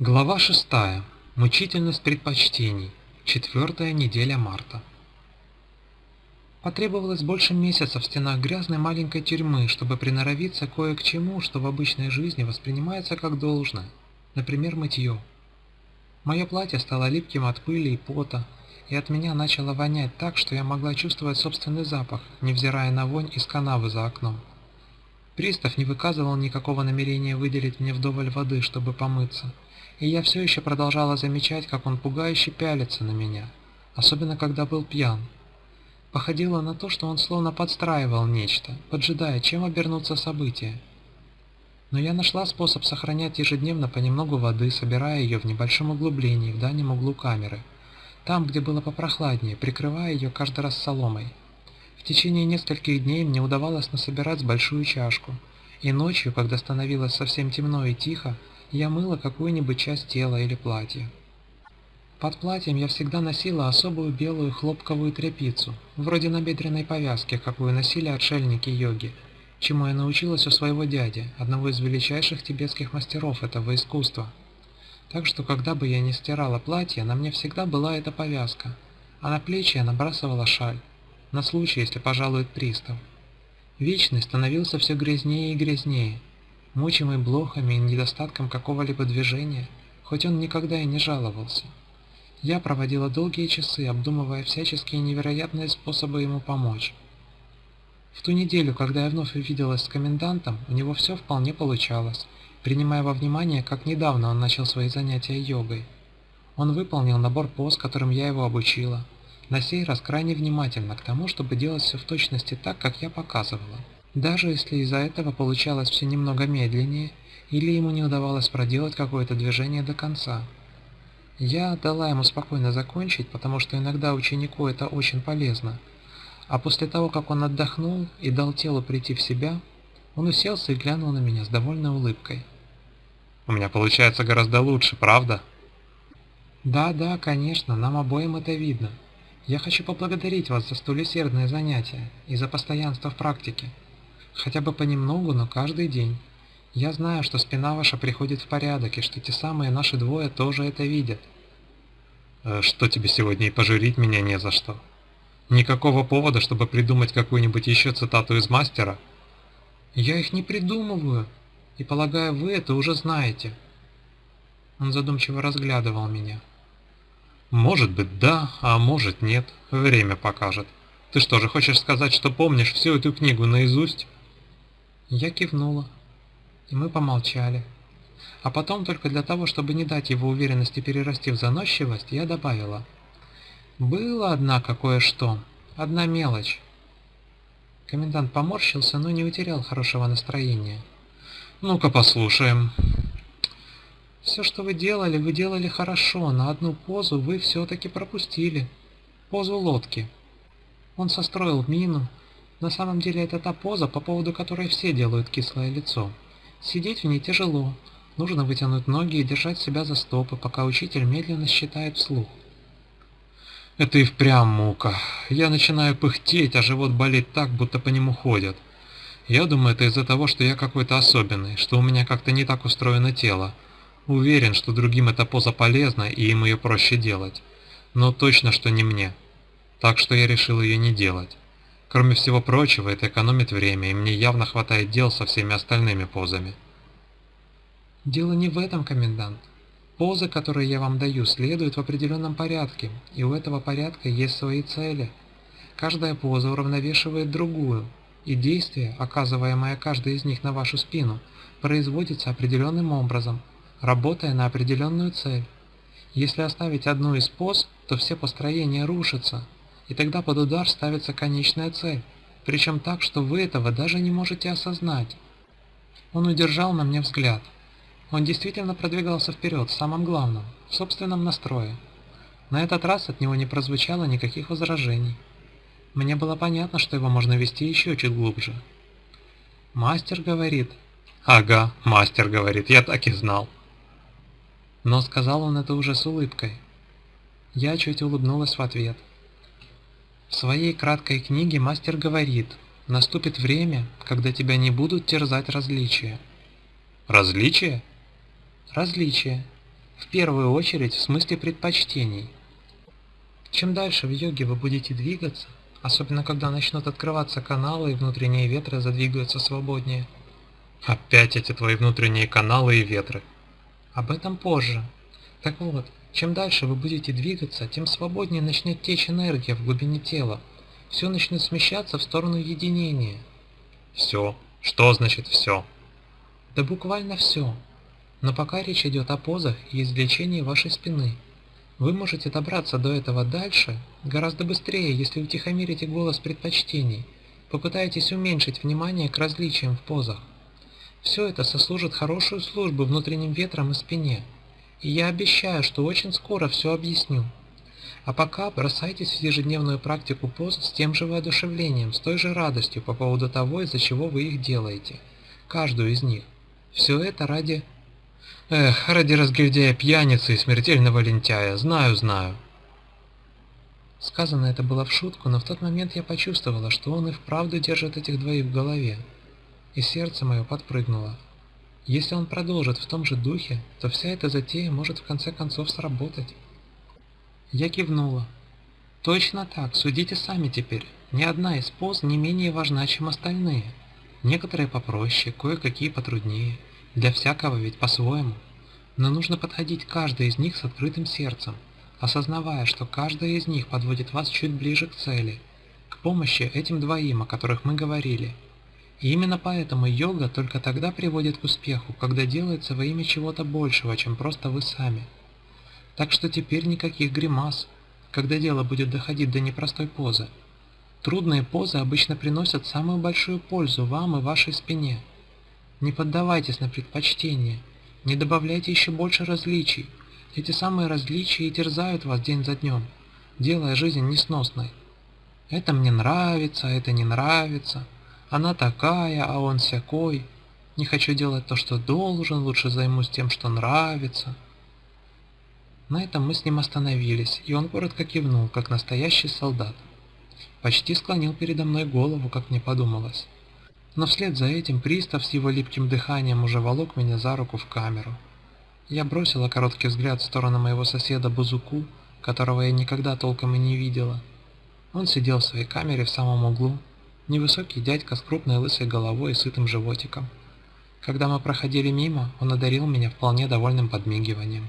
Глава 6. Мучительность предпочтений. Четвертая неделя марта. Потребовалось больше месяца в стенах грязной маленькой тюрьмы, чтобы приноровиться кое к чему, что в обычной жизни воспринимается как должное, например, мытье. Мое платье стало липким от пыли и пота, и от меня начало вонять так, что я могла чувствовать собственный запах, невзирая на вонь из канавы за окном. Пристав не выказывал никакого намерения выделить мне вдоволь воды, чтобы помыться – и я все еще продолжала замечать, как он пугающе пялится на меня, особенно когда был пьян. Походило на то, что он словно подстраивал нечто, поджидая, чем обернутся события. Но я нашла способ сохранять ежедневно понемногу воды, собирая ее в небольшом углублении в дальнем углу камеры, там, где было попрохладнее, прикрывая ее каждый раз соломой. В течение нескольких дней мне удавалось насобирать большую чашку, и ночью, когда становилось совсем темно и тихо, я мыла какую-нибудь часть тела или платья. Под платьем я всегда носила особую белую хлопковую тряпицу, вроде набедренной повязки, какую носили отшельники йоги, чему я научилась у своего дяди, одного из величайших тибетских мастеров этого искусства. Так что, когда бы я не стирала платье, на мне всегда была эта повязка, а на плечи я набрасывала шаль, на случай, если пожалует пристав. Вечный становился все грязнее и грязнее, мучимый блохами и недостатком какого-либо движения, хоть он никогда и не жаловался. Я проводила долгие часы, обдумывая всяческие невероятные способы ему помочь. В ту неделю, когда я вновь увиделась с комендантом, у него все вполне получалось, принимая во внимание, как недавно он начал свои занятия йогой. Он выполнил набор поз, которым я его обучила, на сей раз крайне внимательно к тому, чтобы делать все в точности так, как я показывала. Даже если из-за этого получалось все немного медленнее, или ему не удавалось проделать какое-то движение до конца. Я дала ему спокойно закончить, потому что иногда ученику это очень полезно. А после того, как он отдохнул и дал телу прийти в себя, он уселся и глянул на меня с довольной улыбкой. «У меня получается гораздо лучше, правда?» «Да, да, конечно, нам обоим это видно. Я хочу поблагодарить вас за столь усердное занятие и за постоянство в практике. Хотя бы понемногу, но каждый день. Я знаю, что спина ваша приходит в порядок, и что те самые наши двое тоже это видят. Э, что тебе сегодня и пожурить меня не за что? Никакого повода, чтобы придумать какую-нибудь еще цитату из мастера? Я их не придумываю, и полагаю, вы это уже знаете. Он задумчиво разглядывал меня. Может быть да, а может нет, время покажет. Ты что же хочешь сказать, что помнишь всю эту книгу наизусть? Я кивнула, и мы помолчали. А потом, только для того, чтобы не дать его уверенности перерасти в заносчивость, я добавила. Было, однако, кое-что. Одна мелочь. Комендант поморщился, но не утерял хорошего настроения. «Ну-ка послушаем». «Все, что вы делали, вы делали хорошо, но одну позу вы все-таки пропустили. Позу лодки». Он состроил мину, на самом деле это та поза, по поводу которой все делают кислое лицо. Сидеть в ней тяжело. Нужно вытянуть ноги и держать себя за стопы, пока учитель медленно считает вслух. Это и впрямь мука. Я начинаю пыхтеть, а живот болит так, будто по нему ходят. Я думаю, это из-за того, что я какой-то особенный, что у меня как-то не так устроено тело. Уверен, что другим эта поза полезна и им ее проще делать. Но точно, что не мне. Так что я решил ее не делать. Кроме всего прочего, это экономит время, и мне явно хватает дел со всеми остальными позами. Дело не в этом, комендант. Позы, которые я вам даю, следуют в определенном порядке, и у этого порядка есть свои цели. Каждая поза уравновешивает другую, и действие, оказываемое каждой из них на вашу спину, производится определенным образом, работая на определенную цель. Если оставить одну из поз, то все построения рушатся, и тогда под удар ставится конечная цель, причем так, что вы этого даже не можете осознать. Он удержал на мне взгляд. Он действительно продвигался вперед в самом главном, в собственном настрое. На этот раз от него не прозвучало никаких возражений. Мне было понятно, что его можно вести еще чуть глубже. Мастер говорит. Ага, мастер говорит, я так и знал. Но сказал он это уже с улыбкой. Я чуть улыбнулась в ответ. В своей краткой книге мастер говорит, наступит время, когда тебя не будут терзать различия. Различия? Различия. В первую очередь в смысле предпочтений. Чем дальше в йоге вы будете двигаться, особенно когда начнут открываться каналы и внутренние ветры задвигаются свободнее. Опять эти твои внутренние каналы и ветры. Об этом позже. Так вот, чем дальше вы будете двигаться, тем свободнее начнет течь энергия в глубине тела. Все начнет смещаться в сторону единения. Все? Что значит все? Да буквально все. Но пока речь идет о позах и извлечении вашей спины. Вы можете добраться до этого дальше гораздо быстрее, если утихомирите голос предпочтений, попытаетесь уменьшить внимание к различиям в позах. Все это сослужит хорошую службу внутренним ветрам и спине – и я обещаю, что очень скоро все объясню. А пока бросайтесь в ежедневную практику поз с тем же воодушевлением, с той же радостью по поводу того, из-за чего вы их делаете. Каждую из них. Все это ради... Эх, ради разгильдяя пьяницы и смертельного лентяя, знаю, знаю. Сказано это было в шутку, но в тот момент я почувствовала, что он и вправду держит этих двоих в голове. И сердце мое подпрыгнуло. Если он продолжит в том же духе, то вся эта затея может в конце концов сработать. Я кивнула. Точно так, судите сами теперь. Ни одна из поз не менее важна, чем остальные. Некоторые попроще, кое-какие потруднее. Для всякого ведь по-своему. Но нужно подходить к каждой из них с открытым сердцем, осознавая, что каждая из них подводит вас чуть ближе к цели, к помощи этим двоим, о которых мы говорили – и именно поэтому йога только тогда приводит к успеху, когда делается во имя чего-то большего, чем просто вы сами. Так что теперь никаких гримас, когда дело будет доходить до непростой позы. Трудные позы обычно приносят самую большую пользу вам и вашей спине. Не поддавайтесь на предпочтения, не добавляйте еще больше различий. Эти самые различия и терзают вас день за днем, делая жизнь несносной. Это мне нравится, это не нравится. Она такая, а он всякой. Не хочу делать то, что должен, лучше займусь тем, что нравится. На этом мы с ним остановились, и он коротко кивнул, как настоящий солдат. Почти склонил передо мной голову, как мне подумалось. Но вслед за этим пристав с его липким дыханием уже волок меня за руку в камеру. Я бросила короткий взгляд в сторону моего соседа Бузуку, которого я никогда толком и не видела. Он сидел в своей камере в самом углу, Невысокий дядька с крупной лысой головой и сытым животиком. Когда мы проходили мимо, он одарил меня вполне довольным подмигиванием.